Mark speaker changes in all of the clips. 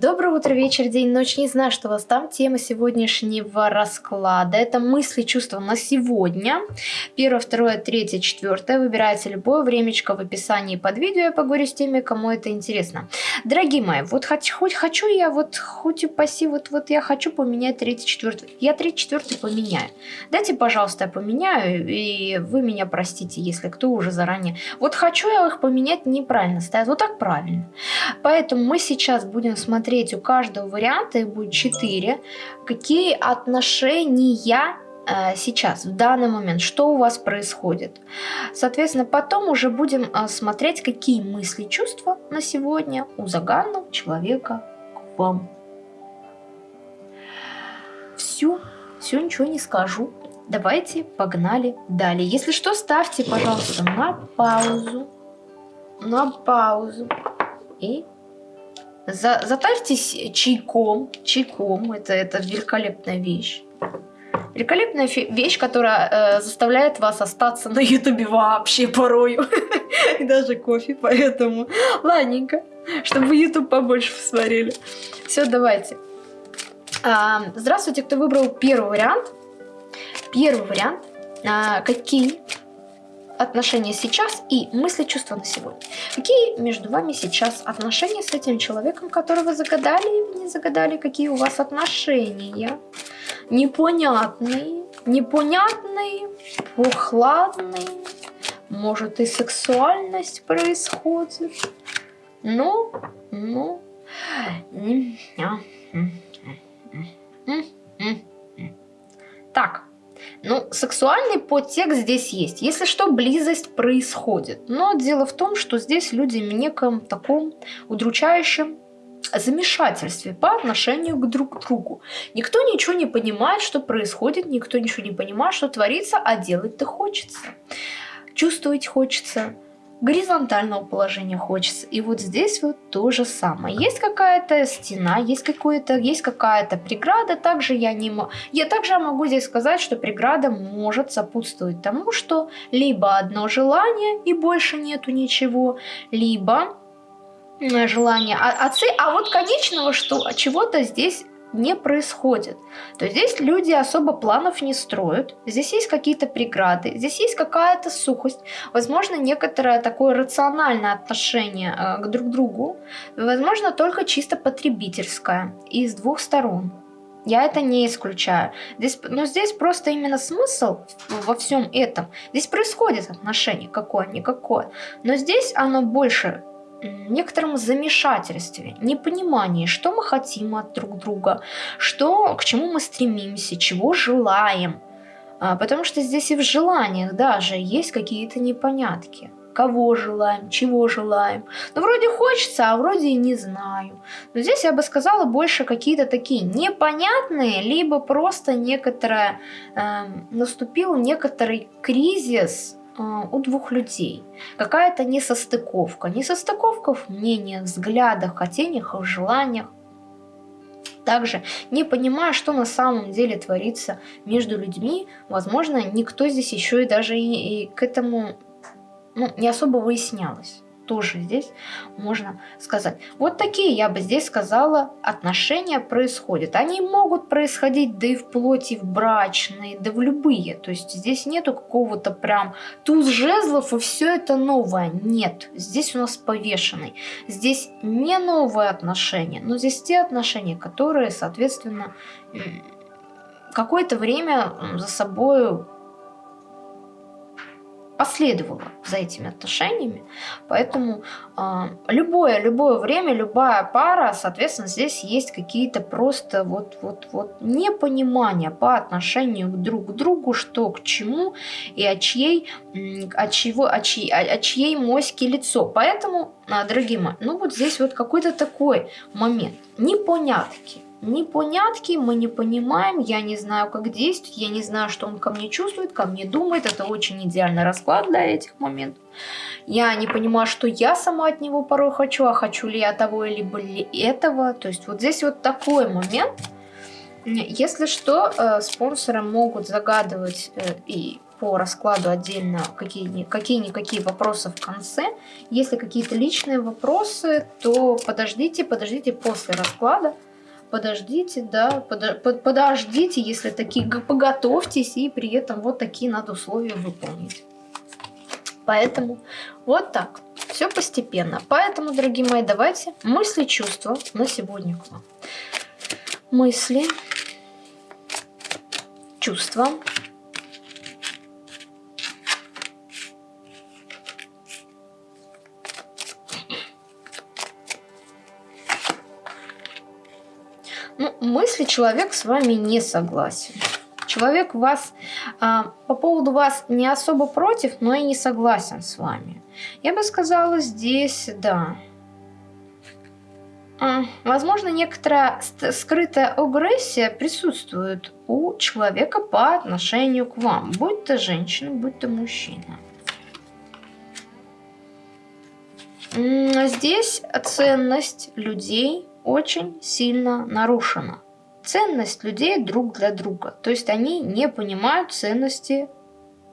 Speaker 1: Доброе утро, вечер, день, ночь. Не знаю, что у вас там. Тема сегодняшнего расклада. Это мысли, чувства на сегодня. Первое, второе, третье, четвертое. Выбирайте любое времечко в описании под видео. Я поговорю с теми, кому это интересно. Дорогие мои, вот хоть, хоть хочу я, вот хоть и паси, вот, вот я хочу поменять третий, четвертый. Я третий, четвертый поменяю. Дайте, пожалуйста, я поменяю, и вы меня простите, если кто уже заранее. Вот хочу я их поменять неправильно стоят. Вот так правильно. Поэтому мы сейчас будем смотреть смотреть у каждого варианта, их будет 4, какие отношения э, сейчас, в данный момент, что у вас происходит. Соответственно, потом уже будем э, смотреть, какие мысли, чувства на сегодня у заганного человека к вам. Все, все, ничего не скажу. Давайте, погнали далее. Если что, ставьте, пожалуйста, на паузу. На паузу. И за, затарьтесь чайком. Чайком. Это, это великолепная вещь. Великолепная вещь, которая э, заставляет вас остаться на ютубе вообще порою. И даже кофе, поэтому ладненько. Чтобы ютуб побольше посмотрели. Все, давайте. А, здравствуйте, кто выбрал первый вариант. Первый вариант. А, какие отношения сейчас и мысли, чувства на сегодня. Какие между вами сейчас отношения с этим человеком, которого загадали или не загадали? Какие у вас отношения? Непонятные, непонятные, прохладные. Может и сексуальность происходит. Ну, ну. Так, ну, сексуальный подтекст здесь есть. Если что, близость происходит. Но дело в том, что здесь люди в неком таком удручающем замешательстве по отношению к друг другу. Никто ничего не понимает, что происходит, никто ничего не понимает, что творится, а делать-то хочется. Чувствовать хочется, горизонтального положения хочется. И вот здесь вот то же самое. Есть какая-то стена, есть какое-то, есть какая-то преграда. Также я не могу, я также могу здесь сказать, что преграда может сопутствовать тому, что либо одно желание и больше нету ничего, либо желание а, отцы, а вот конечного что чего-то здесь не происходит. То есть здесь люди особо планов не строят, здесь есть какие-то преграды, здесь есть какая-то сухость, возможно, некоторое такое рациональное отношение э, к друг другу, возможно, только чисто потребительское и с двух сторон. Я это не исключаю. Здесь, но здесь просто именно смысл во всем этом. Здесь происходит отношение какое-никакое. Но здесь оно больше некотором замешательстве, непонимании, что мы хотим от друг друга, что, к чему мы стремимся, чего желаем. А, потому что здесь и в желаниях даже есть какие-то непонятки. Кого желаем, чего желаем. Ну, вроде хочется, а вроде и не знаю. Но здесь я бы сказала больше какие-то такие непонятные, либо просто некоторое, э, наступил некоторый кризис у двух людей. Какая-то несостыковка. Несостыковка в мнениях, взглядах, хотениях и желаниях. Также, не понимая, что на самом деле творится между людьми, возможно, никто здесь еще и даже и, и к этому ну, не особо выяснялось тоже здесь можно сказать. Вот такие, я бы здесь сказала, отношения происходят. Они могут происходить да и в плоти, в брачные, да в любые. То есть здесь нету какого-то прям туз жезлов и все это новое. Нет, здесь у нас повешенный. Здесь не новые отношения, но здесь те отношения, которые, соответственно, какое-то время за собой последовало за этими отношениями. Поэтому э, любое, любое время, любая пара, соответственно, здесь есть какие-то просто вот, вот, вот непонимания по отношению друг к другу, что к чему и от чьей, от чего, от чьей, от чьей моськи лицо. Поэтому, э, дорогие мои, ну вот здесь вот какой-то такой момент непонятки непонятки, мы не понимаем, я не знаю, как действовать, я не знаю, что он ко мне чувствует, ко мне думает. Это очень идеальный расклад для этих моментов. Я не понимаю, что я сама от него порой хочу, а хочу ли я того, либо ли этого. То есть вот здесь вот такой момент. Если что, э, спонсоры могут загадывать э, и по раскладу отдельно какие-никакие вопросы в конце. Если какие-то личные вопросы, то подождите, подождите после расклада. Подождите, да, под, подождите, если такие, поготовьтесь, и при этом вот такие надо условия выполнить. Поэтому вот так. Все постепенно. Поэтому, дорогие мои, давайте мысли, чувства на сегодня к вам. Мысли, чувства. Ну, мысли человек с вами не согласен. Человек вас а, по поводу вас не особо против, но и не согласен с вами. Я бы сказала здесь, да. А, возможно, некоторая скрытая агрессия присутствует у человека по отношению к вам, будь то женщина, будь то мужчина. Здесь ценность людей очень сильно нарушена ценность людей друг для друга. То есть они не понимают ценности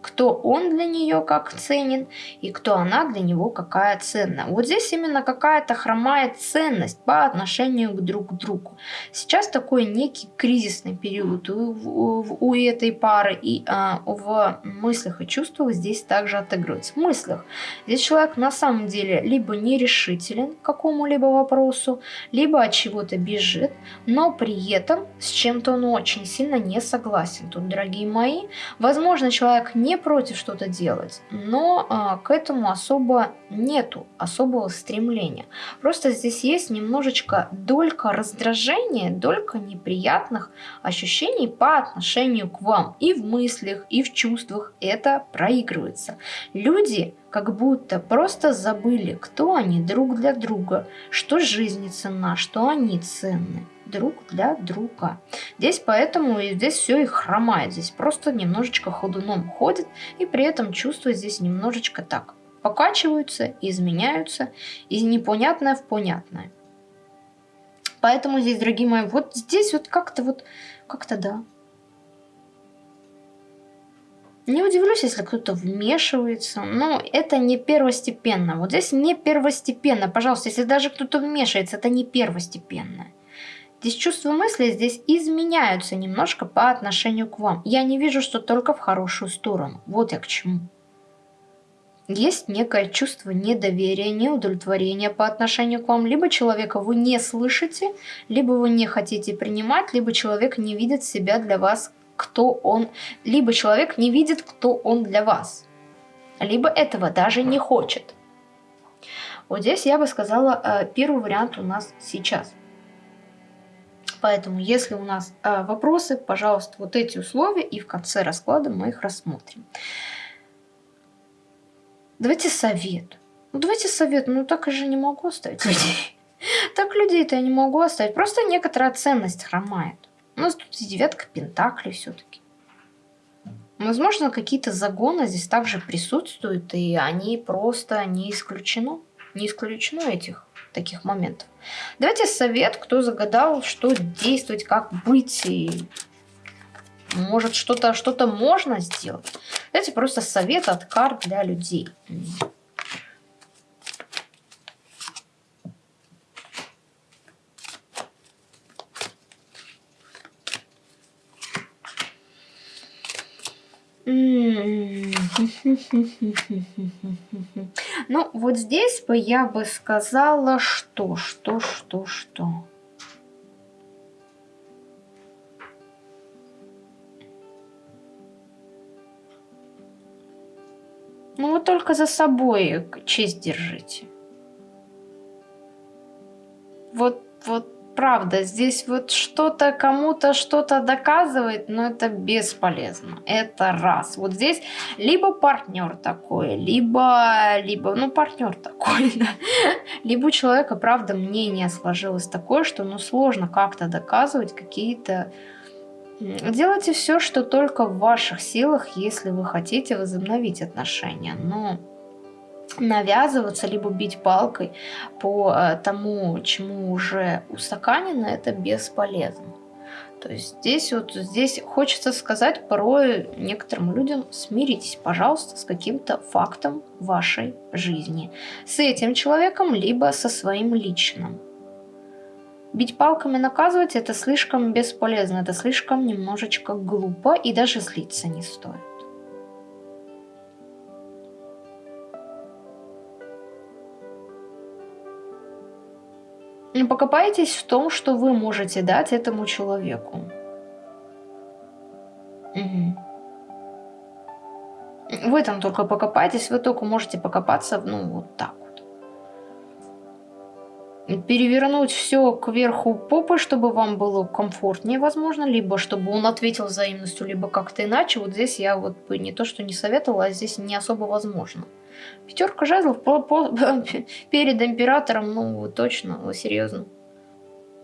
Speaker 1: кто он для нее как ценен и кто она для него какая ценна. Вот здесь именно какая-то хромает ценность по отношению к друг другу. Сейчас такой некий кризисный период у, у, у этой пары и а, в мыслях и чувствах здесь также отыгрывается. В мыслях здесь человек на самом деле либо нерешителен к какому-либо вопросу, либо от чего-то бежит, но при этом с чем-то он очень сильно не согласен. Тут, дорогие мои, возможно, человек не против что-то делать, но а, к этому особо нету особого стремления. Просто здесь есть немножечко долька раздражения, долька неприятных ощущений по отношению к вам. И в мыслях, и в чувствах это проигрывается. Люди как будто просто забыли, кто они друг для друга, что жизнь ценна, что они ценны друг для друга. Здесь поэтому и здесь все и хромает. Здесь просто немножечко ходуном ходит. И при этом чувства здесь немножечко так покачиваются, изменяются. Из непонятное в понятное. Поэтому здесь, дорогие мои, вот здесь вот как-то вот, как-то да. Не удивлюсь, если кто-то вмешивается, но это не первостепенно. Вот здесь не первостепенно. Пожалуйста, если даже кто-то вмешивается, это не первостепенно. Здесь чувства мысли здесь изменяются немножко по отношению к вам. Я не вижу, что только в хорошую сторону. Вот я к чему. Есть некое чувство недоверия, неудовлетворения по отношению к вам. Либо человека вы не слышите, либо вы не хотите принимать, либо человек не видит себя для вас, кто он. Либо человек не видит, кто он для вас. Либо этого даже не хочет. Вот здесь я бы сказала, э, первый вариант у нас сейчас – Поэтому, если у нас э, вопросы, пожалуйста, вот эти условия, и в конце расклада мы их рассмотрим. Давайте совет. Ну, давайте совет. Ну, так я же не могу оставить людей. Так людей-то я не могу оставить. Просто некоторая ценность хромает. У нас тут девятка пентаклей все-таки. Возможно, какие-то загоны здесь также присутствуют, и они просто не исключено. Не исключено этих таких моментов. Давайте совет, кто загадал, что действовать, как быть, и может что-то что, -то, можно сделать. Давайте просто совет от карт для людей. Ну, вот здесь бы я бы сказала, что, что, что, что. Ну, вы только за собой честь держите. Вот, вот правда, здесь вот что-то кому-то что-то доказывает, но это бесполезно. Это раз. Вот здесь либо партнер такой, либо, либо ну, партнер такой, да. Либо у человека, правда, мнение сложилось такое, что ну, сложно как-то доказывать какие-то... Делайте все, что только в ваших силах, если вы хотите возобновить отношения. Но навязываться, либо бить палкой по э, тому, чему уже устаканено, это бесполезно. То есть здесь вот здесь хочется сказать порой некоторым людям смиритесь, пожалуйста, с каким-то фактом вашей жизни. С этим человеком, либо со своим личным. Бить палками наказывать это слишком бесполезно, это слишком немножечко глупо и даже злиться не стоит. Покопайтесь в том, что вы можете дать этому человеку. Угу. В этом только покопайтесь, вы только можете покопаться, ну, вот так перевернуть все кверху попы, чтобы вам было комфортнее, возможно, либо чтобы он ответил взаимностью, либо как-то иначе. Вот здесь я вот бы не то, что не советовала, а здесь не особо возможно. Пятерка жезлов по, по, перед императором, ну, точно, серьезно.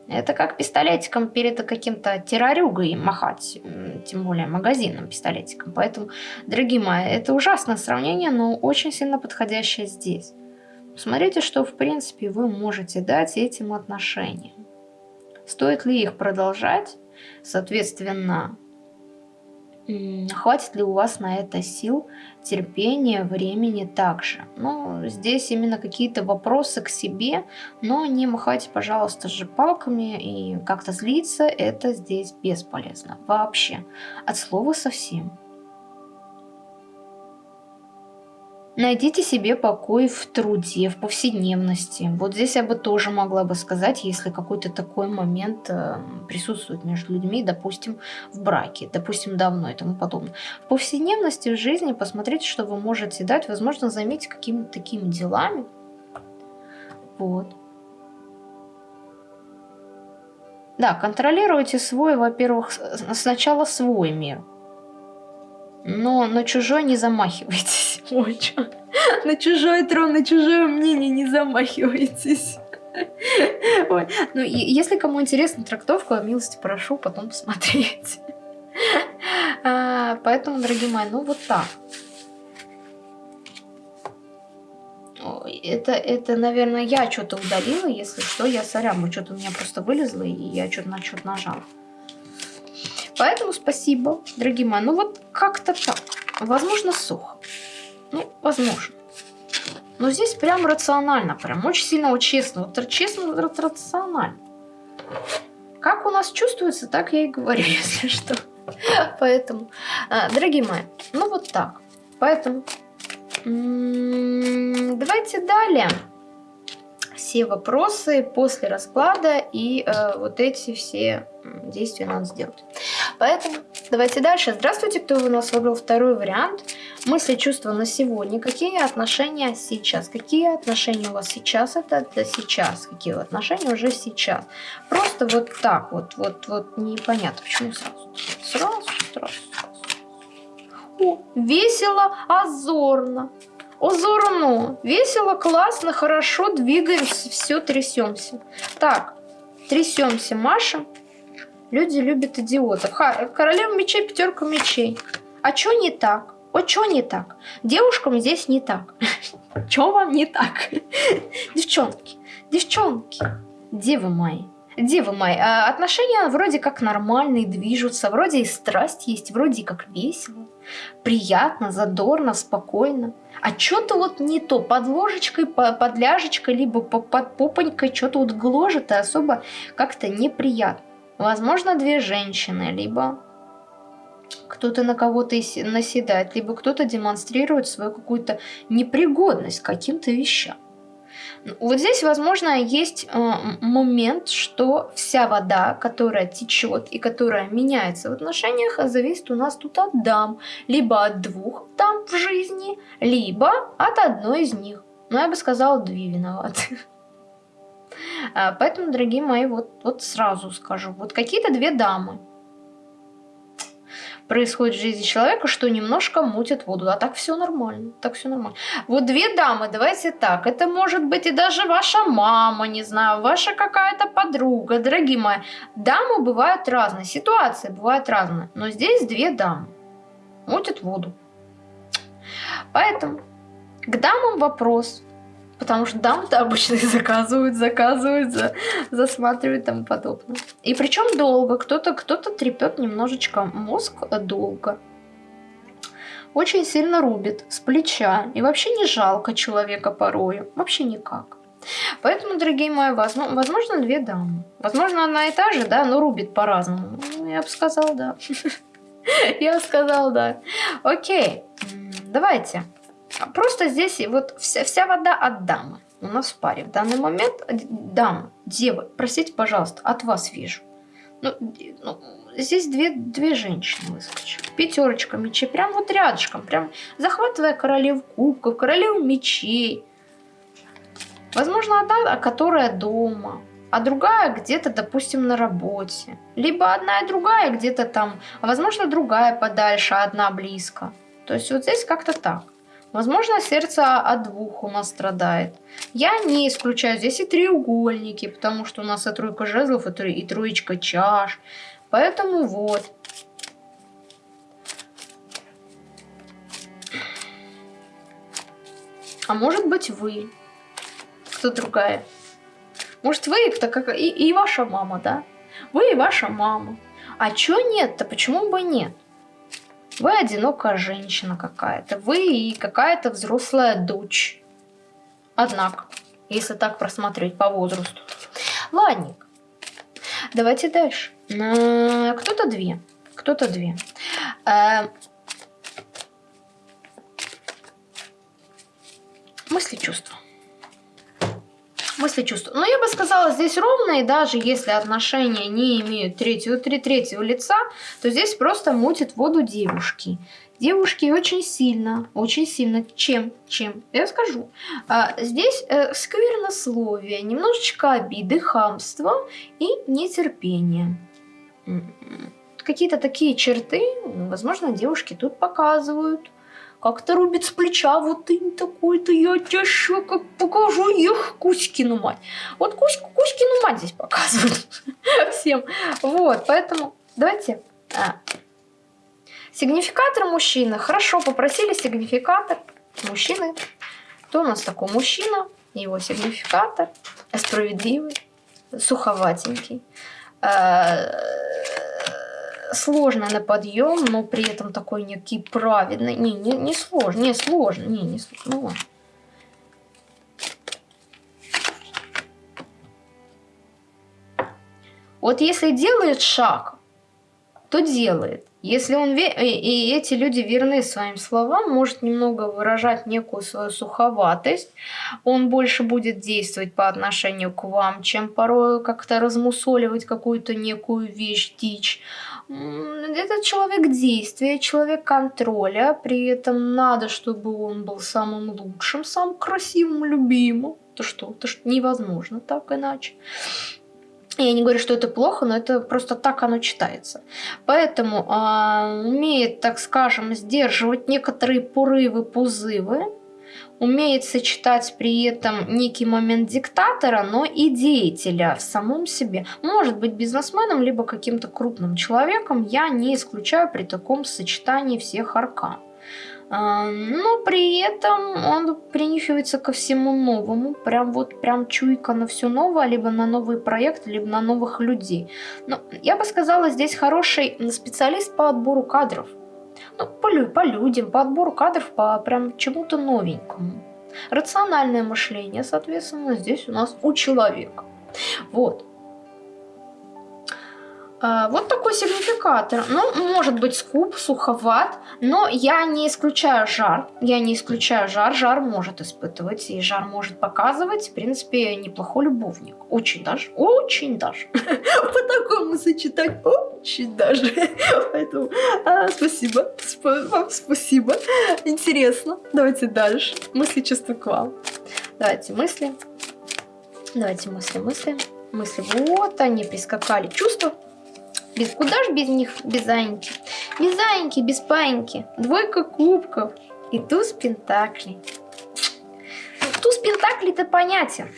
Speaker 1: Это как пистолетиком перед каким-то террорюгой махать, тем более магазином пистолетиком. Поэтому, дорогие мои, это ужасное сравнение, но очень сильно подходящее здесь. Смотрите, что в принципе вы можете дать этим отношениям. Стоит ли их продолжать? Соответственно, хватит ли у вас на это сил, терпения, времени также. Ну, здесь именно какие-то вопросы к себе, но не махайте, пожалуйста, же палками и как-то злиться, это здесь бесполезно. Вообще, от слова совсем. Найдите себе покой в труде, в повседневности. Вот здесь я бы тоже могла бы сказать, если какой-то такой момент э, присутствует между людьми, допустим, в браке, допустим, давно и тому подобное. В повседневности, в жизни посмотрите, что вы можете дать. Возможно, займите какими-то такими делами. Вот. Да, контролируйте свой, во-первых, сначала свой мир – но на чужой не замахивайтесь. Ой, чё? На чужой трон, на чужое мнение не замахивайтесь. Ой. Ну, если кому интересна трактовка, милости прошу потом посмотреть. А, поэтому, дорогие мои, ну вот так. Это, это, наверное, я что-то удалила, если что, я сорян, что-то у меня просто вылезло, и я что-то на что-то нажала. Поэтому спасибо, дорогие мои. Ну вот как-то так. Возможно, сухо. Ну, возможно. Но здесь прям рационально, прям очень сильно, вот честно. Вот честно, рационально. Как у нас чувствуется, так я и говорю, если что. Поэтому, а, дорогие мои, ну вот так. Поэтому давайте далее все вопросы после расклада и э, вот эти все действия надо сделать. Поэтому давайте дальше. Здравствуйте, кто у нас выбрал второй вариант. Мысли, чувства на сегодня. Какие отношения сейчас? Какие отношения у вас сейчас? Это, это сейчас. Какие отношения уже сейчас? Просто вот так вот, вот, вот непонятно. Почему сразу? Сразу, сразу, сразу. О, весело, озорно. Озорно. Весело, классно, хорошо, двигаемся, все, трясемся. Так, трясемся, Маша. Люди любят идиотов. Ха, королева мечей, пятерка мечей. А что не так? Вот что не так? Девушкам здесь не так. Что вам не так? Девчонки, девчонки, девы мои. Девы мои, а отношения вроде как нормальные, движутся, вроде и страсть есть, вроде как весело, приятно, задорно, спокойно. А что-то вот не то, под ложечкой, под ляжечкой, либо под попонькой что-то вот гложет и особо как-то неприятно. Возможно, две женщины, либо кто-то на кого-то наседает, либо кто-то демонстрирует свою какую-то непригодность к каким-то вещам. Вот здесь, возможно, есть э, момент, что вся вода, которая течет и которая меняется в отношениях, зависит у нас тут от дам. Либо от двух дам в жизни, либо от одной из них. Но я бы сказала, две виноваты. А, поэтому, дорогие мои, вот, вот сразу скажу, вот какие-то две дамы происходит в жизни человека, что немножко мутит воду. А так все нормально, так все нормально. Вот две дамы, давайте так, это может быть и даже ваша мама, не знаю, ваша какая-то подруга, дорогие мои. Дамы бывают разные, ситуации бывают разные, но здесь две дамы мутят воду. Поэтому к дамам вопрос. Потому что дам-то обычно заказывают, заказывают, за, засматривают и тому подобное. И причем долго. Кто-то кто, -то, трепет немножечко мозг долго. Очень сильно рубит с плеча. И вообще не жалко человека порою. Вообще никак. Поэтому, дорогие мои, возможно, две дамы. Возможно, одна и та же, да, но рубит по-разному. Ну, я бы сказал, да. Я бы сказал, да. Окей, давайте. Просто здесь вот вся, вся вода от дамы у нас в паре. В данный момент дама, дева, простите, пожалуйста, от вас вижу. Ну, ну, здесь две, две женщины выскочили. Пятерочка мечей, прям вот рядышком, прям захватывая королев кубков, королев мечей. Возможно, одна, которая дома, а другая где-то, допустим, на работе. Либо одна и другая где-то там, а возможно, другая подальше, а одна близко. То есть вот здесь как-то так. Возможно, сердце от двух у нас страдает. Я не исключаю здесь и треугольники, потому что у нас и тройка жезлов, и, тро и троечка чаш. Поэтому вот. А может быть вы. Кто другая? Может вы, кто как и, и ваша мама, да? Вы и ваша мама. А чё нет-то? Почему бы нет? Вы одинокая женщина какая-то. Вы и какая-то взрослая дочь. Однако, если так просмотреть по возрасту. Ладненько. Давайте дальше. Кто-то две. Кто-то две. Э, мысли, чувства мысли, чувства. Но я бы сказала, здесь ровные, даже если отношения не имеют третьего, три, третьего лица, то здесь просто мутит воду девушки. Девушки очень сильно, очень сильно, чем, чем, я скажу. А, здесь э, сквернословие, немножечко обиды, хамство и нетерпение. Какие-то такие черты, возможно, девушки тут показывают как-то рубит с плеча, вот ты такой-то, я тебе еще как покажу их Кузькину мать. Вот Кузьку, Кузькину мать здесь показывают всем. Вот, поэтому давайте. А. Сигнификатор мужчина. Хорошо, попросили сигнификатор мужчины. Кто у нас такой мужчина? Его сигнификатор. Справедливый, суховатенький. Сложно на подъем, но при этом такой некий праведный. Не, не, не сложно, не сложно, не, не сложно. Ну. Вот если делает шаг, то делает. Если он ве... и эти люди верны своим словам, может немного выражать некую свою суховатость, он больше будет действовать по отношению к вам, чем порой как-то размусоливать какую-то некую вещь, дичь. Это человек действия, человек контроля, при этом надо, чтобы он был самым лучшим, самым красивым, любимым. То что? То что невозможно так иначе. Я не говорю, что это плохо, но это просто так оно читается. Поэтому э, умеет, так скажем, сдерживать некоторые порывы, позывы, умеет сочетать при этом некий момент диктатора, но и деятеля в самом себе. Может быть бизнесменом, либо каким-то крупным человеком, я не исключаю при таком сочетании всех аркан. А, но при этом он принюхивается ко всему новому, прям вот прям чуйка на все новое, либо на новый проект, либо на новых людей. Но я бы сказала, здесь хороший специалист по отбору кадров. Ну, по, по людям, по отбору кадров, по прям чему-то новенькому. Рациональное мышление, соответственно, здесь у нас у человека. Вот. А, вот такой сигнификатор. Ну, может быть скуп, суховат, но я не исключаю жар. Я не исключаю жар. Жар может испытывать, и жар может показывать, в принципе, неплохой любовник. Очень даже, очень даже. По такому сочетать, очень даже. Поэтому а, спасибо, вам спасибо. Интересно. Давайте дальше. Мысли, чувства к вам. Давайте мысли. Давайте мысли, мысли. Мысли. Вот они прискакали. Чувства без, куда ж без них, без Аньки? Без Аньки, без Паньки. Двойка кубков и туз пентаклей. Туз пентаклей-то понятен.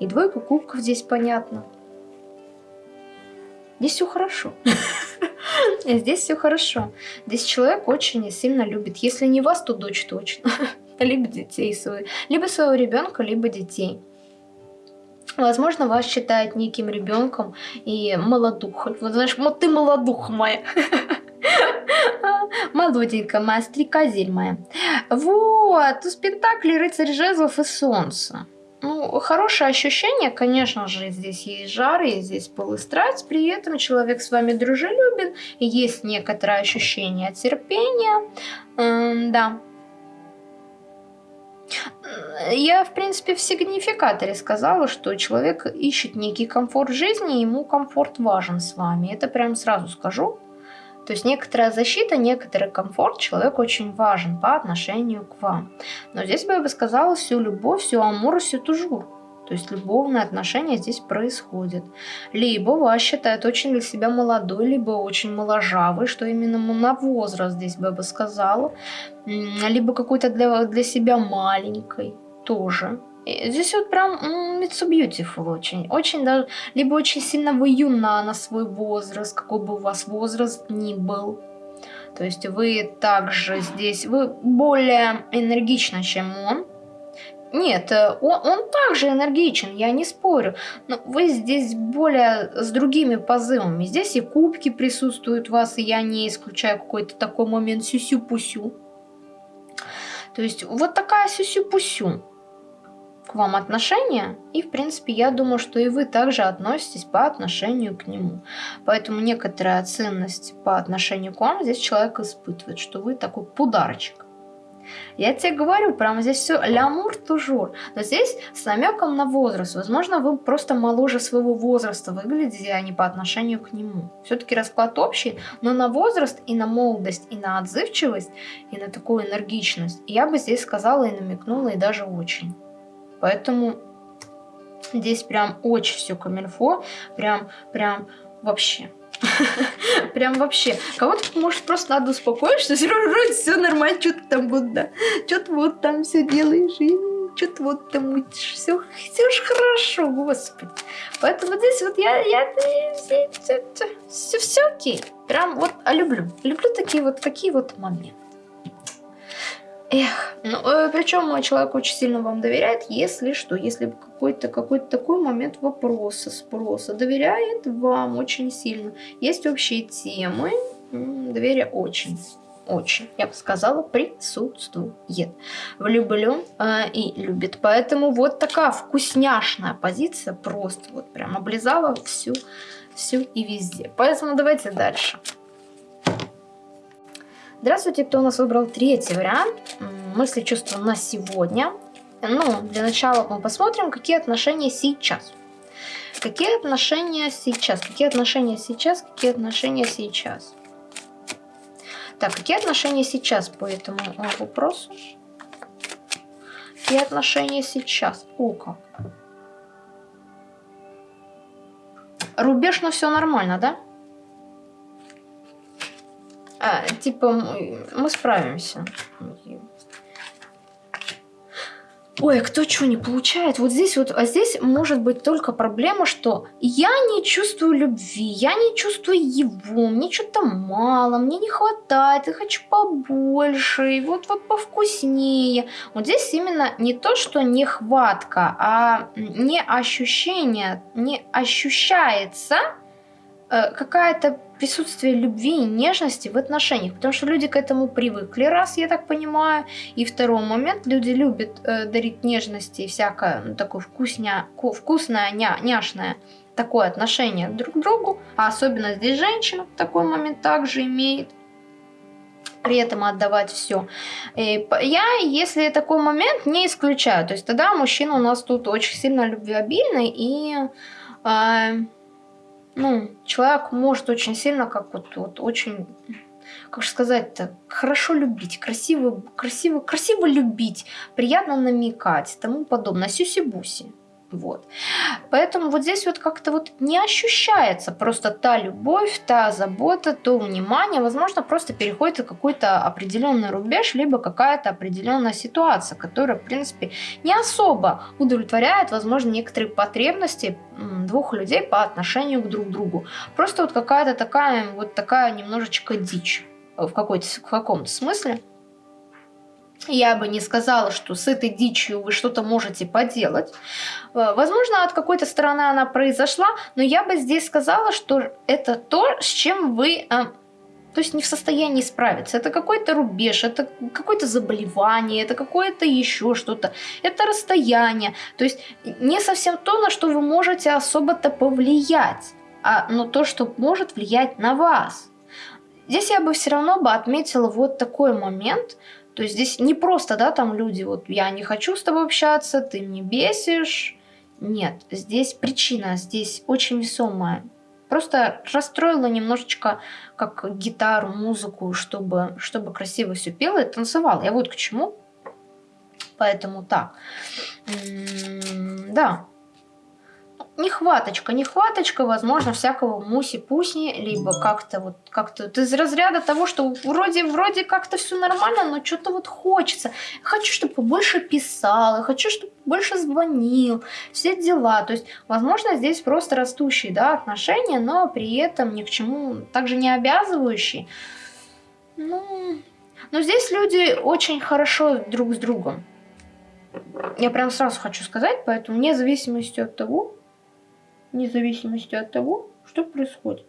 Speaker 1: И двойка кубков здесь понятно. Здесь все хорошо. Здесь все хорошо. Здесь человек очень сильно любит. Если не вас, то дочь точно. либо детей своих, либо своего ребенка, либо детей. Возможно, вас считают неким ребенком и молодухой. Вот знаешь, вот ты молодуха моя. Молоденькая моя, стрекозель моя. Вот, у спектакля «Рыцарь жезлов» и «Солнце». Ну, хорошее ощущение, конечно же, здесь есть жар, и здесь пыл и страсть, при этом человек с вами дружелюбен, есть некоторое ощущение терпения, эм, да. Я, в принципе, в сигнификаторе сказала, что человек ищет некий комфорт жизни, ему комфорт важен с вами, это прям сразу скажу. То есть некоторая защита, некоторый комфорт человеку очень важен по отношению к вам. Но здесь бы я бы сказала всю любовь, всю амур, всю тужур. То есть любовные отношения здесь происходят. Либо вас считают очень для себя молодой, либо очень моложавый, что именно на возраст здесь бы я бы сказала. Либо какой-то для, для себя маленькой тоже. Здесь вот прям it's so beautiful очень. Очень даже, либо очень сильно вы юна на свой возраст, какой бы у вас возраст ни был. То есть вы также здесь, вы более энергичны, чем он. Нет, э, он, он также энергичен, я не спорю. Но вы здесь более с другими позывами. Здесь и кубки присутствуют у вас, и я не исключаю какой-то такой момент сюсю-пусю. То есть вот такая сюсю-пусю к вам отношения, и, в принципе, я думаю, что и вы также относитесь по отношению к нему. Поэтому некоторая ценность по отношению к вам здесь человек испытывает, что вы такой подарочек. Я тебе говорю, прямо здесь все лямур тужур. Но здесь с намеком на возраст. Возможно, вы просто моложе своего возраста выглядите, а не по отношению к нему. Все-таки расклад общий, но на возраст и на молодость, и на отзывчивость, и на такую энергичность. Я бы здесь сказала и намекнула, и даже очень. Поэтому здесь прям очень все камильфо, прям, прям вообще. Прям вообще. Кого-то, может, просто надо успокоить, что вроде все нормально, что ты там вот, да, что ты вот там все делаешь, и что ты вот там мутишь, все, все ж хорошо, господи. Поэтому здесь вот я, я, все, все, все, все окей. Прям вот, а люблю, люблю такие вот, такие вот моменты. Эх, ну, э, причем человек очень сильно вам доверяет, если что, если какой-то какой, -то, такой момент вопроса, спроса, доверяет вам очень сильно. Есть общие темы, доверие очень, очень, я бы сказала, присутствует. Влюблен э, и любит. Поэтому вот такая вкусняшная позиция, просто вот прям облизала всю, всю и везде. Поэтому давайте дальше. Здравствуйте, кто у нас выбрал третий вариант. Мысли, чувства на сегодня. Ну, для начала мы посмотрим, какие отношения сейчас. Какие отношения сейчас? Какие отношения сейчас? Какие отношения сейчас? Так, какие отношения сейчас по этому вопросу? Какие отношения сейчас? О. Рубеж, но все нормально, да? А, типа, мы справимся. Ой, а кто что не получает? Вот здесь вот, а здесь может быть только проблема, что я не чувствую любви, я не чувствую его, мне что-то мало, мне не хватает, я хочу побольше, и вот, вот повкуснее. Вот здесь именно не то, что нехватка, а не ощущение, не ощущается э, какая-то присутствие любви и нежности в отношениях, потому что люди к этому привыкли, раз, я так понимаю, и второй момент, люди любят э, дарить нежности и всякое, ну, такое вкусня, вкусное, ня, няшное такое отношение друг к другу, а особенно здесь женщина такой момент также имеет, при этом отдавать все. Я, если такой момент, не исключаю. То есть тогда мужчина у нас тут очень сильно любвеобильный и... Э, ну, человек может очень сильно, как вот, вот очень, как же сказать-то, хорошо любить, красиво, красиво, красиво любить, приятно намекать, тому подобное, сюси-буси. Вот. Поэтому вот здесь вот как-то вот не ощущается просто та любовь, та забота, то внимание. Возможно, просто переходит какой-то определенный рубеж, либо какая-то определенная ситуация, которая, в принципе, не особо удовлетворяет, возможно, некоторые потребности двух людей по отношению к друг другу. Просто вот какая-то такая, вот такая немножечко дичь в, в каком-то смысле. Я бы не сказала, что с этой дичью вы что-то можете поделать. Э, возможно, от какой-то стороны она произошла, но я бы здесь сказала, что это то, с чем вы... Э, то есть не в состоянии справиться. Это какой-то рубеж, это какое-то заболевание, это какое-то еще что-то. Это расстояние. То есть не совсем то, на что вы можете особо-то повлиять, а но то, что может влиять на вас. Здесь я бы все равно бы отметила вот такой момент, то есть здесь не просто, да, там люди, вот я не хочу с тобой общаться, ты мне бесишь. Нет, здесь причина, здесь очень весомая. Просто расстроила немножечко как гитару, музыку, чтобы, чтобы красиво все пела и танцевала. Я вот к чему. Поэтому так. М -м да, нехваточка, нехваточка, возможно, всякого муси-пусни, либо как-то вот, как-то вот из разряда того, что вроде, вроде как-то все нормально, но что-то вот хочется. Я хочу, чтобы больше писал, я хочу, чтобы больше звонил, все дела. То есть, возможно, здесь просто растущие, да, отношения, но при этом ни к чему также не обязывающие. Ну, но здесь люди очень хорошо друг с другом. Я прям сразу хочу сказать, поэтому вне зависимости от того, вне зависимости от того, что происходит.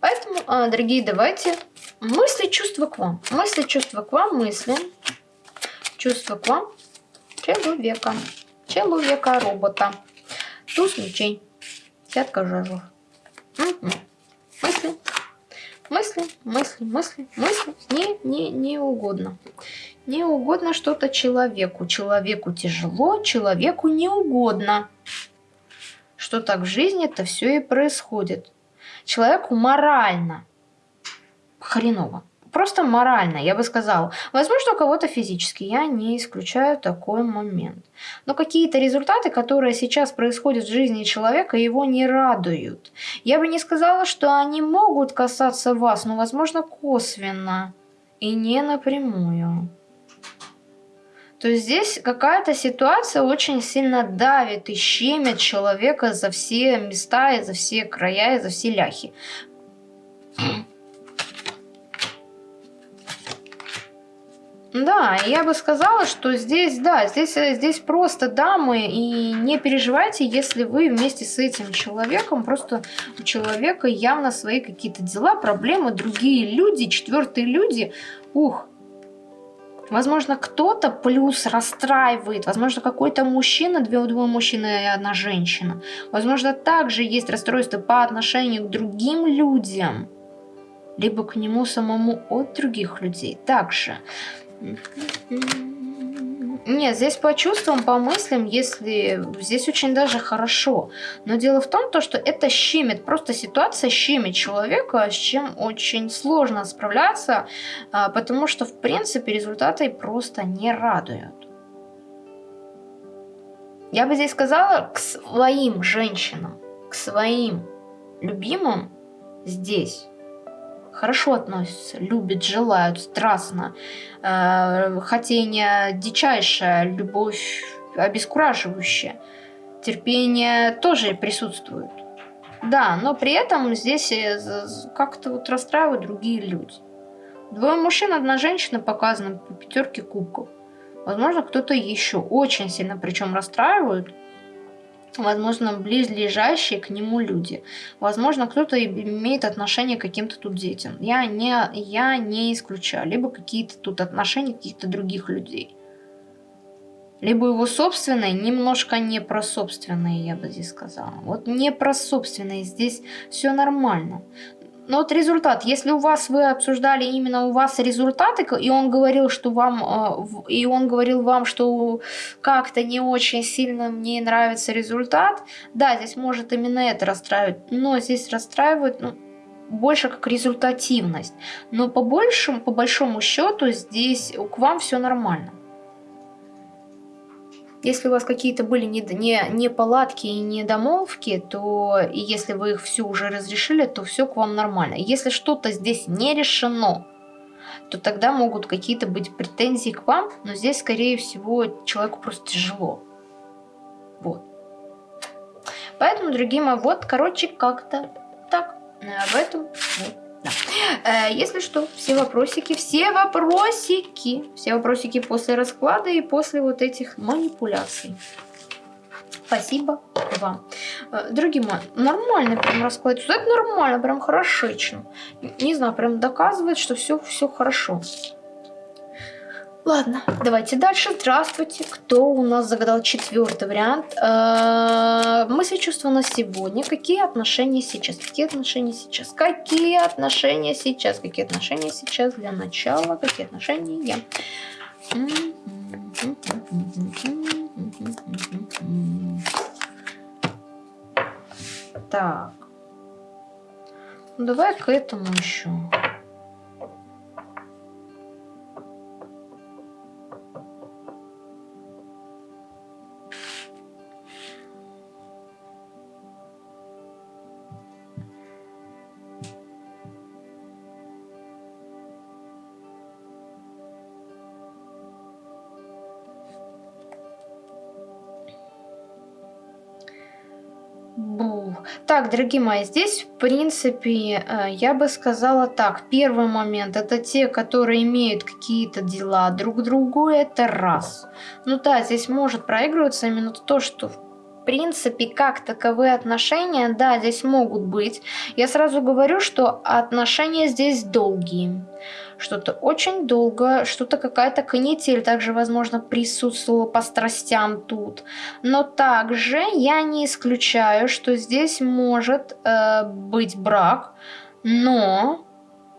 Speaker 1: Поэтому, а, дорогие, давайте мысли, чувства к вам. Мысли, чувства к вам, мысли, чувства к вам человека. Человека, робота. Туз мечей. Пятка. Угу. Мысли. Мысли, мысли, мысли, мысли. Не, не, не угодно. Не угодно что-то человеку. Человеку тяжело, человеку не угодно. Что так в жизни это все и происходит. Человеку морально хреново. Просто морально, я бы сказала. Возможно, у кого-то физически, я не исключаю такой момент. Но какие-то результаты, которые сейчас происходят в жизни человека, его не радуют. Я бы не сказала, что они могут касаться вас, но, возможно, косвенно и не напрямую. То здесь какая-то ситуация очень сильно давит и щемит человека за все места, и за все края, и за все ляхи. Да, я бы сказала, что здесь, да, здесь, здесь просто дамы, и не переживайте, если вы вместе с этим человеком, просто у человека явно свои какие-то дела, проблемы, другие люди, четвертые люди, ух, Возможно, кто-то плюс расстраивает, возможно, какой-то мужчина, две, двое мужчин и одна женщина. Возможно, также есть расстройство по отношению к другим людям, либо к нему самому от других людей. Также нет, здесь по чувствам, по мыслям, если... Здесь очень даже хорошо. Но дело в том, то, что это щемит. Просто ситуация щемит человека, с чем очень сложно справляться, а, потому что, в принципе, результаты просто не радуют. Я бы здесь сказала к своим женщинам, к своим любимым здесь хорошо относятся, любят, желают, страстно. Э, хотение дичайшая, любовь обескураживающая. Терпение тоже присутствует. Да, но при этом здесь э, как-то вот расстраивают другие люди. Двое мужчин, одна женщина показана по пятерке кубков. Возможно, кто-то еще очень сильно причем расстраивают возможно, близлежащие к нему люди. Возможно, кто-то имеет отношение к каким-то тут детям. Я не, я не исключаю. Либо какие-то тут отношения каких-то других людей. Либо его собственные, немножко не про собственные, я бы здесь сказала. Вот не про собственные, здесь все нормально. Но вот результат, если у вас вы обсуждали именно у вас результаты, и он говорил, что вам, э, и он говорил вам, что как-то не очень сильно мне нравится результат, да, здесь может именно это расстраивать, но здесь расстраивает, ну, больше как результативность. Но по большему, по большому счету здесь к вам все нормально. Если у вас какие-то были не, не, не и недомолвки, то и если вы их все уже разрешили, то все к вам нормально. Если что-то здесь не решено, то тогда могут какие-то быть претензии к вам, но здесь, скорее всего, человеку просто тяжело. Вот. Поэтому, дорогие мои, вот, короче, как-то так. Об этом вот. Да. Э, если что, все вопросики, все вопросики, все вопросики после расклада и после вот этих манипуляций. Спасибо вам. Э, дорогие мои, нормально прям расклад. Это нормально, прям хорошечно. Не знаю, прям доказывает, что все, все хорошо. Ладно, давайте дальше. Здравствуйте. Кто у нас загадал четвертый вариант? Э, мысли, чувства на сегодня. Какие отношения сейчас? Какие отношения сейчас? Какие отношения сейчас? Какие отношения сейчас для начала? Какие отношения? Так. Ну, давай к этому еще. Так, дорогие мои, здесь, в принципе, э, я бы сказала так. Первый момент, это те, которые имеют какие-то дела друг другу, это раз. Ну да, здесь может проигрываться именно то, что в принципе, как таковые отношения, да, здесь могут быть. Я сразу говорю, что отношения здесь долгие что-то очень долго, что-то какая-то канитель также, возможно, присутствовала по страстям тут. Но также я не исключаю, что здесь может э, быть брак, но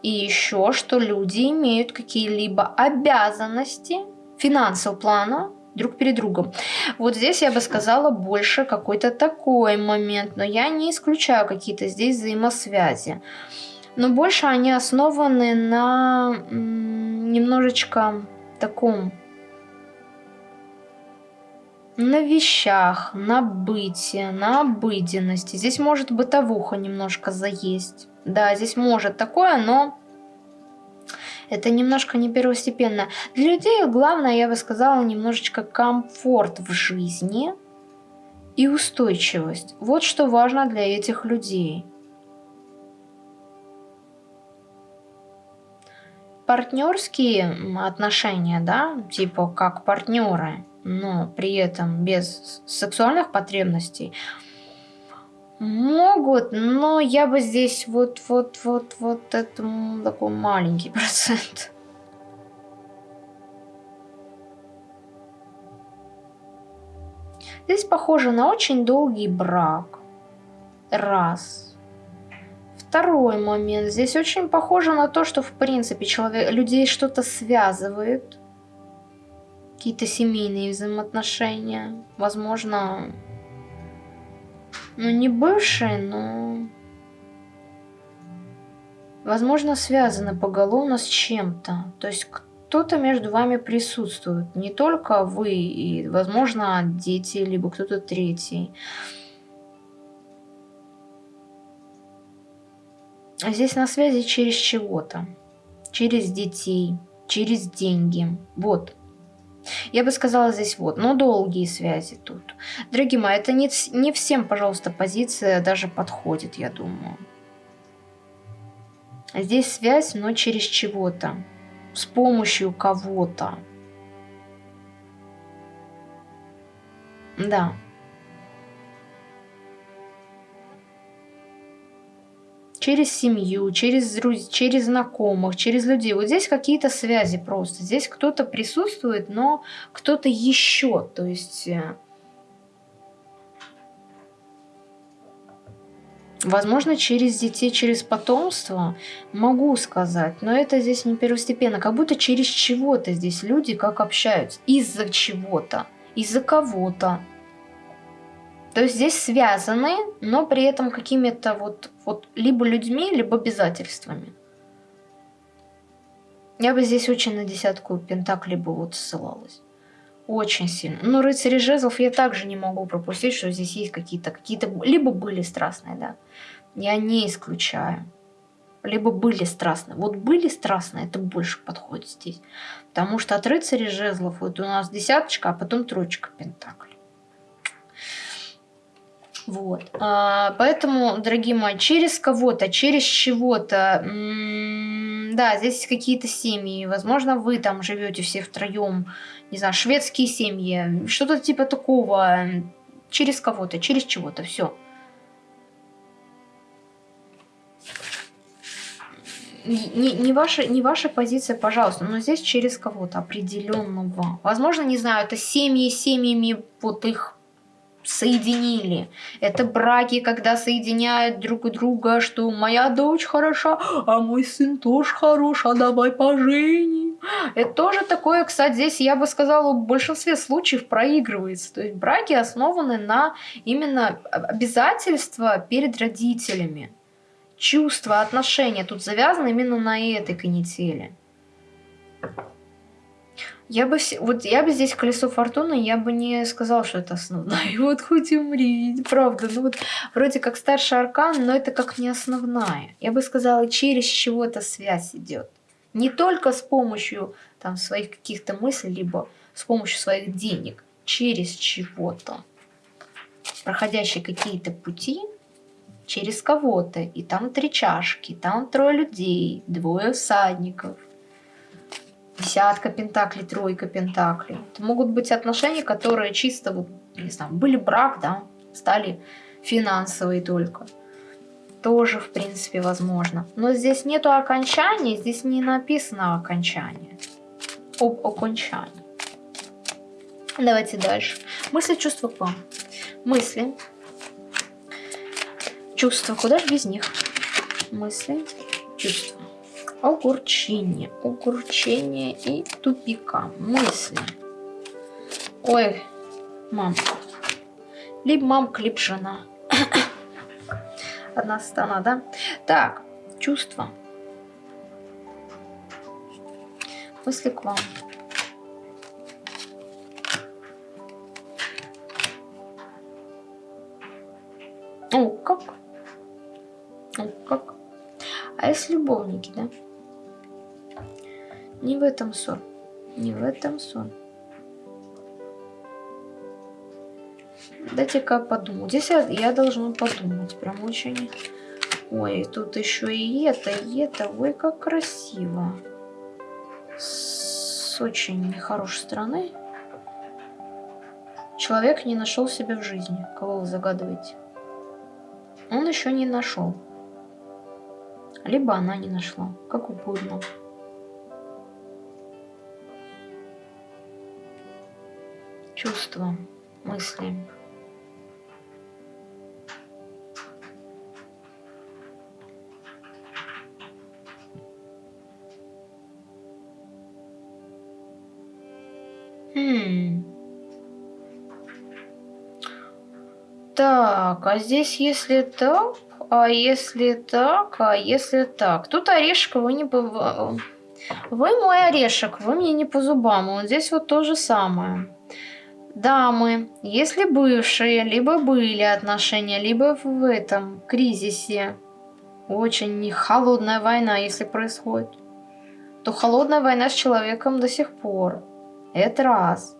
Speaker 1: и еще, что люди имеют какие-либо обязанности финансового плана друг перед другом. Вот здесь я бы сказала больше какой-то такой момент, но я не исключаю какие-то здесь взаимосвязи но больше они основаны на немножечко таком на вещах, на быте, на обыденности. Здесь может бытовуха немножко заесть. Да, здесь может такое, но это немножко не первостепенно. Для людей главное, я бы сказала, немножечко комфорт в жизни и устойчивость. Вот что важно для этих людей. Партнерские отношения, да, типа как партнеры, но при этом без сексуальных потребностей, могут, но я бы здесь вот, вот, вот, вот это такой маленький процент. Здесь похоже на очень долгий брак. Раз. Второй момент. Здесь очень похоже на то, что в принципе человек, людей что-то связывает. Какие-то семейные взаимоотношения. Возможно, ну не бывшие, но... Возможно, связаны поголовно с чем-то. То есть кто-то между вами присутствует. Не только вы, и, возможно, дети, либо кто-то третий. Здесь на связи через чего-то. Через детей, через деньги. Вот. Я бы сказала здесь вот, но долгие связи тут. Дорогие мои, это не, не всем, пожалуйста, позиция даже подходит, я думаю. Здесь связь, но через чего-то. С помощью кого-то. Да. Через семью, через, через знакомых, через людей. Вот здесь какие-то связи просто. Здесь кто-то присутствует, но кто-то еще. То есть... Э, возможно, через детей, через потомство, могу сказать, но это здесь не первостепенно. Как будто через чего-то здесь люди как общаются. Из-за чего-то, из-за кого-то. То есть здесь связаны, но при этом какими-то вот, вот либо людьми, либо обязательствами. Я бы здесь очень на десятку пентаклей бы вот ссылалась. Очень сильно. Но рыцари жезлов я также не могу пропустить, что здесь есть какие-то, какие-то, либо были страстные, да. Я не исключаю. Либо были страстные. Вот были страстные, это больше подходит здесь. Потому что от рыцарей жезлов вот у нас десяточка, а потом троечка пентаклей. Вот. А, поэтому, дорогие мои, через кого-то, через чего-то Да, здесь какие-то семьи. Возможно, вы там живете все втроем. Не знаю, шведские семьи. Что-то типа такого. Через кого-то, через чего-то. Все. не, не, ваша, не ваша позиция, пожалуйста, но здесь через кого-то определенного. Возможно, не знаю, это семьи семьями, вот их соединили. Это браки, когда соединяют друг друга, что моя дочь хороша, а мой сын тоже хорош, а давай поженим. Это тоже такое, кстати, здесь, я бы сказала, в большинстве случаев проигрывается. То есть браки основаны на именно обязательства перед родителями чувства, отношения тут завязаны именно на этой канители. Я бы, вот я бы здесь колесо фортуны, я бы не сказала, что это основная. И вот хоть умри, правда. Ну вот вроде как старший аркан, но это как не основная. Я бы сказала, через чего эта связь идет. Не только с помощью там своих каких-то мыслей, либо с помощью своих денег. Через чего-то. Проходящие какие-то пути, через кого-то, и там три чашки, там трое людей, двое всадников, десятка пентаклей, тройка пентаклей. Это могут быть отношения, которые чисто, вот, не знаю, были брак, да, стали финансовые только. Тоже, в принципе, возможно. Но здесь нету окончания, здесь не написано окончание. Об окончании. Давайте дальше. Мысли, чувства к вам. Мысли, Чувства, куда же без них? Мысли, чувства. Огурчение, огурчение и тупика. Мысли. Ой, мамка. Либо мамка, либо жена. Одна сторона, да? Так, чувства. Мысли к вам. О, как ну, как? А если любовники, да? Не в этом сон. Не в этом сон. Дайте-ка подумать. Здесь я, я должна подумать. Прям очень... Ой, тут еще и это, и это. Ой, как красиво. С очень нехорошей стороны. Человек не нашел себя в жизни. Кого вы загадываете? Он еще не нашел либо она не нашла, как угодно. Чувства, мысли. Хм. Так, а здесь если так, а если так, а если так? Тут орешек вы не... Вы мой орешек, вы мне не по зубам. Вот здесь вот то же самое. Дамы, если бывшие, либо были отношения, либо в этом кризисе, очень холодная война, если происходит, то холодная война с человеком до сих пор. Это раз.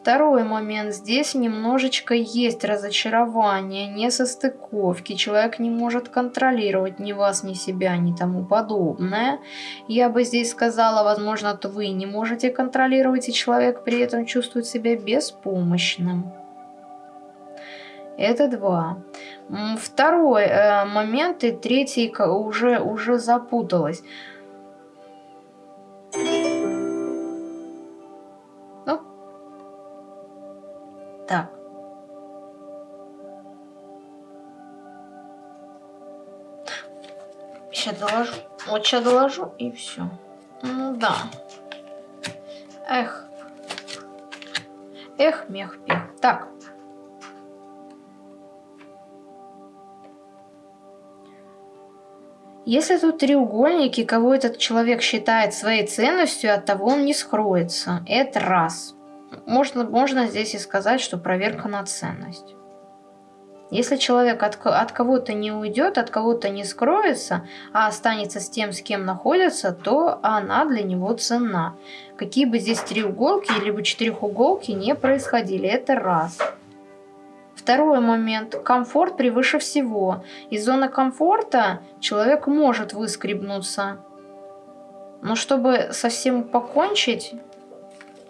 Speaker 1: Второй момент. Здесь немножечко есть разочарование, несостыковки. Человек не может контролировать ни вас, ни себя, ни тому подобное. Я бы здесь сказала, возможно, то вы не можете контролировать, и человек при этом чувствует себя беспомощным. Это два. Второй э, момент и третий уже, уже запуталась. Сейчас доложу. Вот сейчас доложу и все. Ну да. Эх. Эх, мех, пех. Так. Если тут треугольники, кого этот человек считает своей ценностью, от того он не скроется. Это раз можно, можно здесь и сказать, что проверка на ценность. Если человек от, от кого-то не уйдет, от кого-то не скроется, а останется с тем, с кем находится, то она для него ценна. Какие бы здесь треуголки либо четырехуголки не происходили, это раз. Второй момент. Комфорт превыше всего. Из зоны комфорта человек может выскребнуться Но чтобы совсем покончить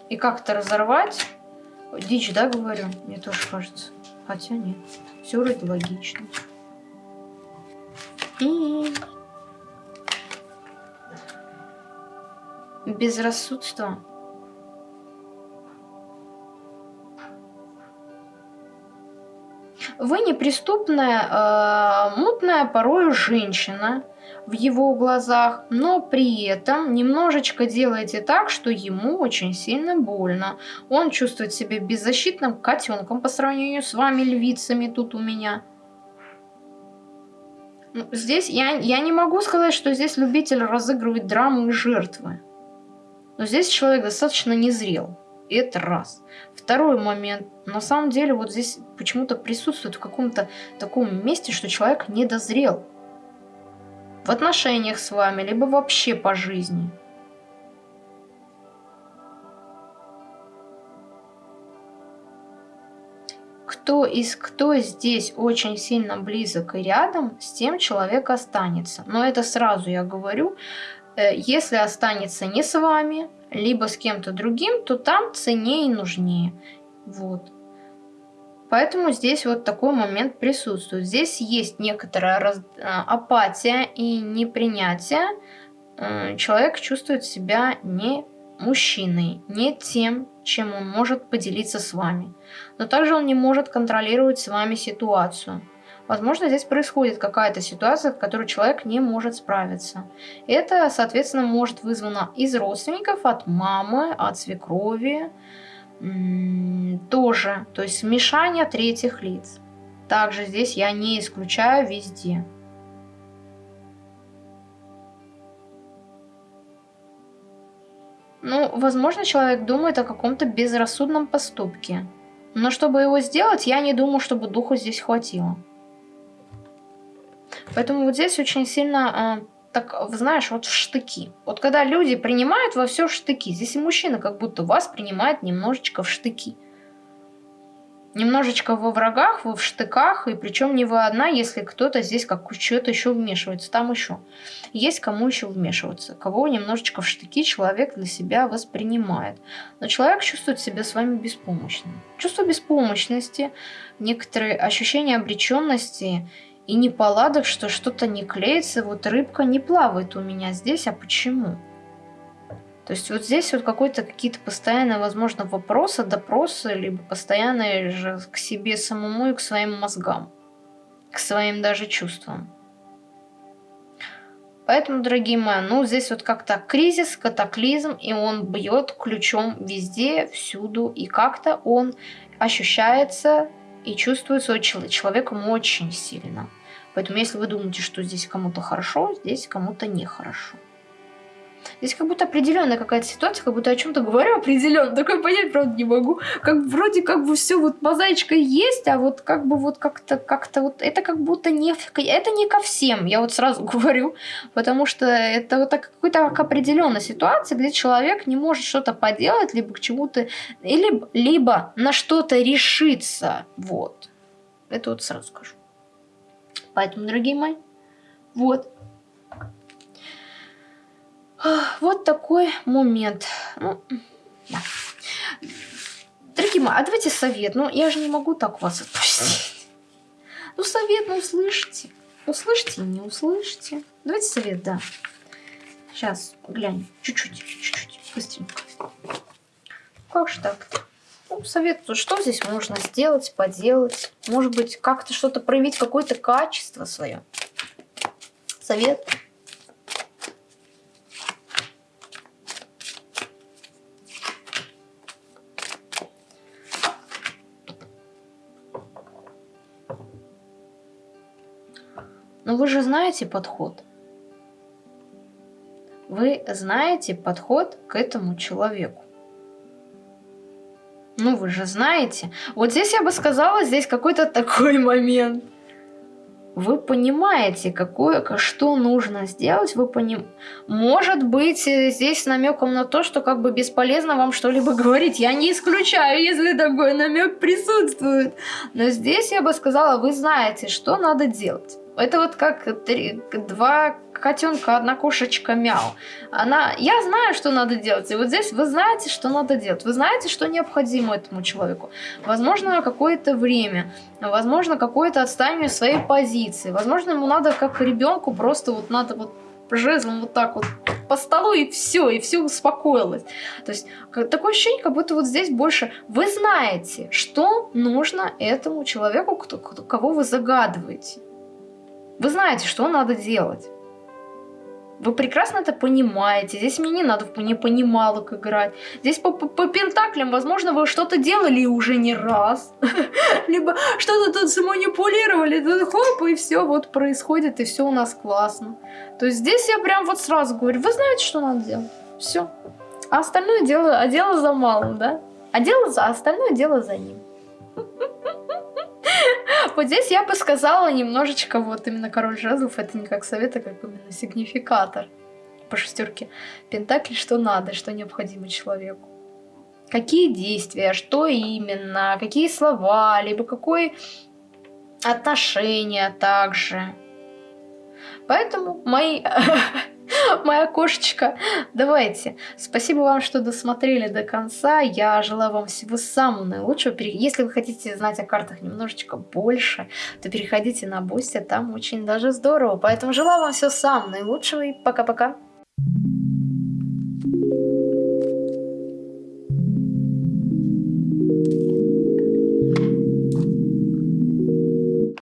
Speaker 1: и как-то разорвать... Дичь, да, говорю? Мне тоже кажется. Хотя нет. Все вроде логично. И... Безрассудство. Вы неприступная, э, мутная порою женщина в его глазах, но при этом немножечко делаете так, что ему очень сильно больно. Он чувствует себя беззащитным котенком по сравнению с вами, львицами, тут у меня. Ну, здесь я, я не могу сказать, что здесь любитель разыгрывать драмы и жертвы. Но здесь человек достаточно незрел. И это раз. Второй момент. На самом деле вот здесь почему-то присутствует в каком-то таком месте, что человек недозрел. В отношениях с вами, либо вообще по жизни. кто из кто здесь очень сильно близок и рядом, с тем человек останется. Но это сразу я говорю, э, если останется не с вами, либо с кем-то другим, то там ценнее и нужнее. Вот. Поэтому здесь вот такой момент присутствует. Здесь есть некоторая раз... Э, апатия и непринятие. Э, человек чувствует себя не мужчиной, не тем, чем он может поделиться с вами. Но также он не может контролировать с вами ситуацию. Возможно, здесь происходит какая-то ситуация, в которой человек не может справиться. Это, соответственно, может вызвано из родственников, от мамы, от свекрови, тоже, то есть смешание третьих лиц. Также здесь я не исключаю везде. Ну, возможно, человек думает о каком-то безрассудном поступке. Но чтобы его сделать, я не думаю, чтобы духу здесь хватило. Поэтому вот здесь очень сильно, э, так, знаешь, вот в штыки. Вот когда люди принимают во все штыки, здесь и мужчина как будто вас принимает немножечко в штыки немножечко во врагах, вы в штыках, и причем не вы одна, если кто-то здесь как что-то еще вмешивается, там еще. Есть кому еще вмешиваться, кого немножечко в штыки человек для себя воспринимает. Но человек чувствует себя с вами беспомощным. Чувство беспомощности, некоторые ощущения обреченности и неполадок, что что-то не клеится, вот рыбка не плавает у меня здесь, а почему? То есть вот здесь вот какой-то какие-то постоянные, возможно, вопросы, допросы, либо постоянные же к себе самому и к своим мозгам, к своим даже чувствам. Поэтому, дорогие мои, ну здесь вот как-то кризис, катаклизм, и он бьет ключом везде, всюду, и как-то он ощущается и чувствуется человеком очень сильно. Поэтому если вы думаете, что здесь кому-то хорошо, здесь кому-то нехорошо. Здесь как будто определенная какая-то ситуация, как будто о чем-то говорю определенно. Такое понять, правда, не могу. Как вроде как бы все вот мозаичка есть, а вот как бы вот как-то как-то вот это как будто не это не ко всем. Я вот сразу говорю, потому что это вот так какой-то определенная ситуация, где человек не может что-то поделать, либо к чему-то, или либо на что-то решиться. Вот. Это вот сразу скажу. Поэтому, дорогие мои, вот. Вот такой момент. Ну, да. Дорогие мои, а давайте совет. Ну, я же не могу так вас отпустить. Ну, совет, ну, услышите. Услышите, не услышите. Давайте совет, да. Сейчас, глянь. Чуть-чуть, чуть-чуть. Быстренько. Как же так-то? Ну, совет, что здесь можно сделать, поделать? Может быть, как-то что-то проявить, какое-то качество свое? Совет. Но вы же знаете подход. Вы знаете подход к этому человеку. Ну, вы же знаете. Вот здесь я бы сказала, здесь какой-то такой момент. Вы понимаете, какое, что нужно сделать, вы поним... Может быть, э, здесь намеком на то, что как бы бесполезно вам что-либо говорить. Я не исключаю, если такой намек присутствует. Но здесь я бы сказала, вы знаете, что надо делать. Это вот как три, два котенка одна кошечка мяу. Она, я знаю, что надо делать. И вот здесь вы знаете, что надо делать. Вы знаете, что необходимо этому человеку. Возможно, какое-то время. Возможно, какое-то отстаивание своей позиции. Возможно, ему надо, как ребенку, просто вот надо вот жезлом вот так вот по столу и все, и все успокоилось. То есть такое ощущение, как будто вот здесь больше вы знаете, что нужно этому человеку, кто, кого вы загадываете. Вы знаете, что надо делать. Вы прекрасно это понимаете. Здесь мне не надо в непонималок играть. Здесь по, по, по пентаклям, возможно, вы что-то делали уже не раз. Либо что-то тут заманипулировали. Тут хоп, и все вот происходит, и все у нас классно. То есть здесь я прям вот сразу говорю, вы знаете, что надо делать. Все. А остальное дело, а дело за малым, да? А дело за, а остальное дело за ним. Вот здесь я бы сказала немножечко, вот именно король жезлов, это не как совет, а как именно сигнификатор по шестерке Пентакли, что надо, что необходимо человеку. Какие действия, что именно, какие слова, либо какое отношение также. Поэтому мои моя кошечка. Давайте. Спасибо вам, что досмотрели до конца. Я желаю вам всего самого наилучшего. Если вы хотите знать о картах немножечко больше, то переходите на Бусти, там очень даже здорово. Поэтому желаю вам всего самого наилучшего и пока-пока. Thank you.